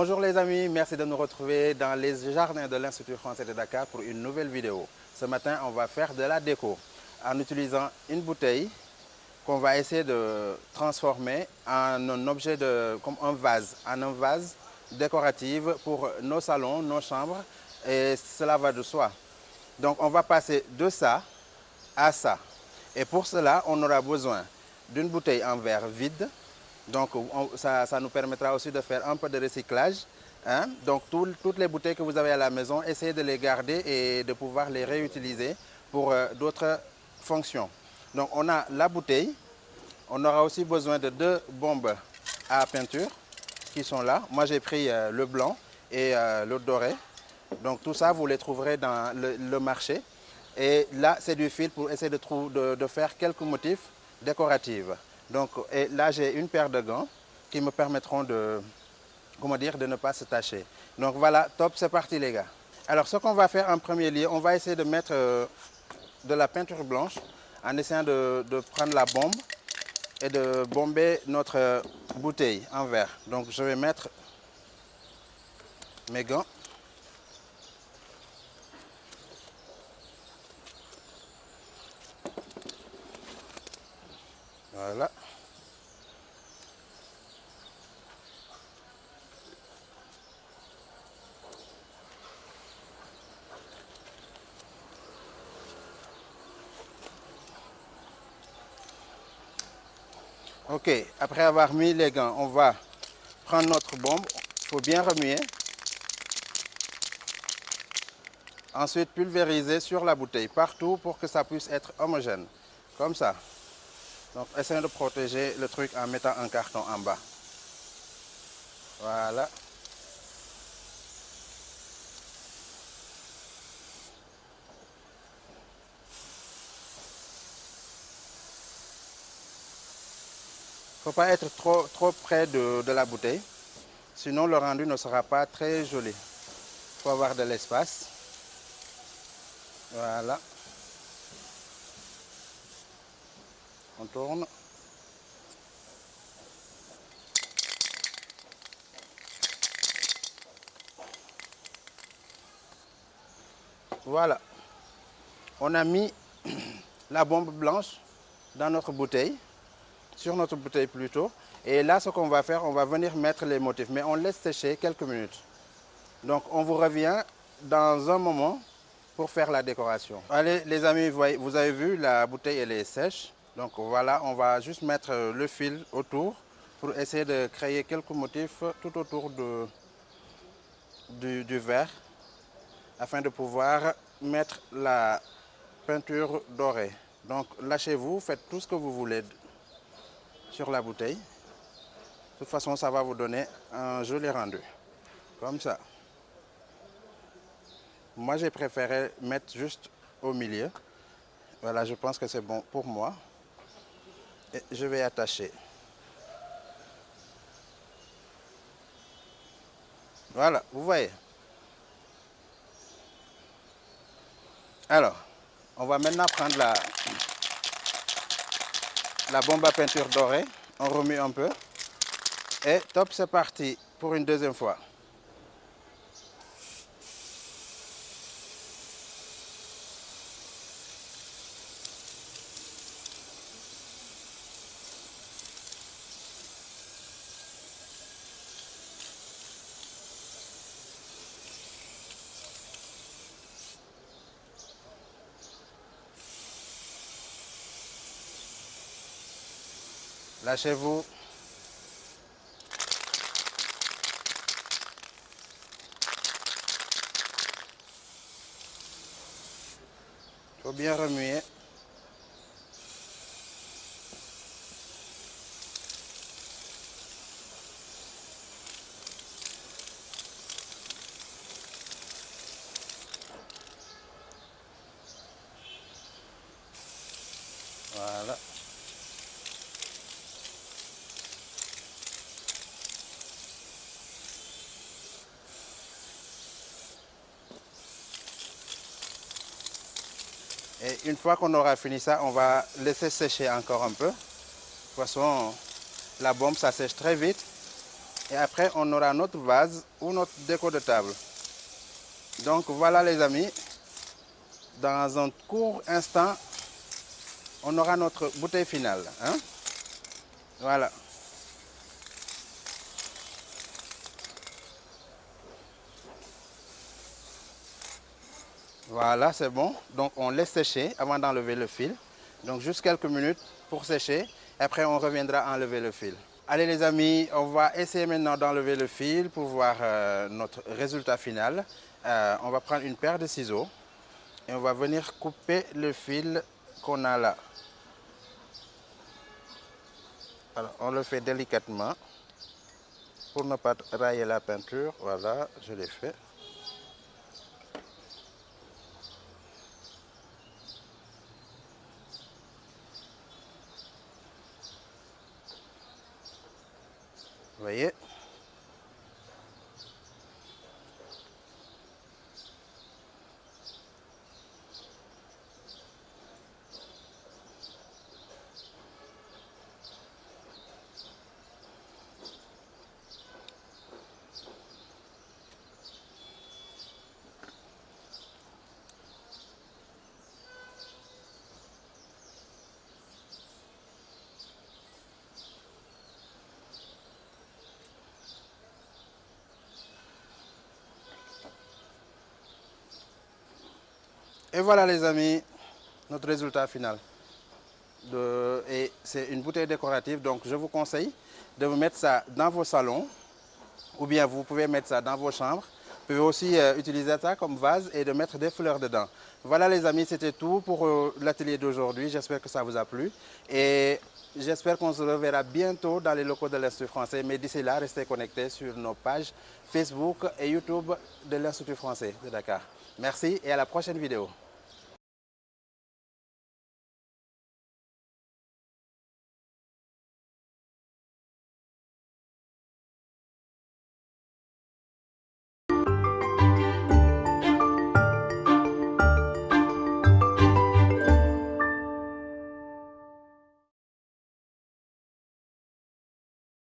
Bonjour les amis, merci de nous retrouver dans les jardins de l'Institut français de Dakar pour une nouvelle vidéo. Ce matin, on va faire de la déco en utilisant une bouteille qu'on va essayer de transformer en un objet comme un vase, en un vase décoratif pour nos salons, nos chambres et cela va de soi. Donc on va passer de ça à ça. Et pour cela, on aura besoin d'une bouteille en verre vide, donc ça, nous permettra aussi de faire un peu de recyclage. Hein. Donc toutes les bouteilles que vous avez à la maison, essayez de les garder et de pouvoir les réutiliser pour euh, d'autres fonctions. Donc on a la bouteille, on aura aussi besoin de deux bombes à peinture qui sont là. Moi j'ai pris euh, le blanc et euh, le doré. Donc tout ça vous les trouverez dans le, marché. Et là c'est du fil pour essayer de, de faire quelques motifs décoratifs. Donc, et là, j'ai une paire de gants qui me permettront de, comment dire, de ne pas se tacher. Donc voilà, top, c'est parti les gars. Alors ce qu'on va faire en premier lieu, on va essayer de mettre euh, de la peinture blanche en essayant de, prendre la bombe et de bomber notre euh, bouteille en verre. Donc je vais mettre mes gants. Voilà. Ok, après avoir mis les gants, on va prendre notre bombe. Il faut bien remuer. Ensuite, pulvériser sur la bouteille, partout pour que ça puisse être homogène. Comme ça. Donc, essayez de protéger le truc en mettant un carton en bas. Voilà. Faut pas être trop, trop près de, de la bouteille, sinon le rendu ne sera pas très joli. Il faut avoir de l'espace. Voilà. On tourne. Voilà. On a mis la bombe blanche dans notre bouteille, sur notre bouteille plutôt. Et là, ce qu'on va faire, on va venir mettre les motifs. Mais on laisse sécher quelques minutes. Donc, on vous revient dans un moment pour faire la décoration. Allez, les amis, vous avez vu, la bouteille, elle est sèche. Donc voilà, on va juste mettre le fil autour pour essayer de créer quelques motifs tout autour de, du, verre afin de pouvoir mettre la peinture dorée. Donc lâchez-vous, faites tout ce que vous voulez sur la bouteille. De toute façon, ça va vous donner un joli rendu. Comme ça. Moi, j'ai préféré mettre juste au milieu. Voilà, je pense que c'est bon pour moi je vais attacher. Voilà, vous voyez. Alors, on va maintenant prendre la, la bombe à peinture dorée. On remue un peu. Et top, c'est parti pour une deuxième fois. Lâchez-vous. Il faut bien remuer. Voilà. Et une fois qu'on aura fini ça, on va laisser sécher encore un peu. De toute façon, la bombe, ça sèche très vite. Et après, on aura notre vase ou notre déco de table. Donc voilà les amis, dans un court instant, on aura notre bouteille finale. Hein? Voilà. Voilà, c'est bon. Donc on laisse sécher avant d'enlever le fil. Donc juste quelques minutes pour sécher. Après, on reviendra enlever le fil. Allez les amis, on va essayer maintenant d'enlever le fil pour voir euh, notre résultat final. Euh, on va prendre une paire de ciseaux et on va venir couper le fil qu'on a là. Alors, on le fait délicatement pour ne pas railler la peinture. Voilà, je l'ai fait. Vous voyez Et voilà les amis, notre résultat final. et c'est une bouteille décorative, donc je vous conseille de vous mettre ça dans vos salons, ou bien vous pouvez mettre ça dans vos chambres. Vous pouvez aussi euh, utiliser ça comme vase et de mettre des fleurs dedans. Voilà les amis, c'était tout pour euh, l'atelier d'aujourd'hui. J'espère que ça vous a plu. Et j'espère qu'on se reverra bientôt dans les locaux de l'Institut français. Mais d'ici là, restez connectés sur nos pages Facebook et YouTube de l'Institut français de Dakar. Merci et à la prochaine vidéo.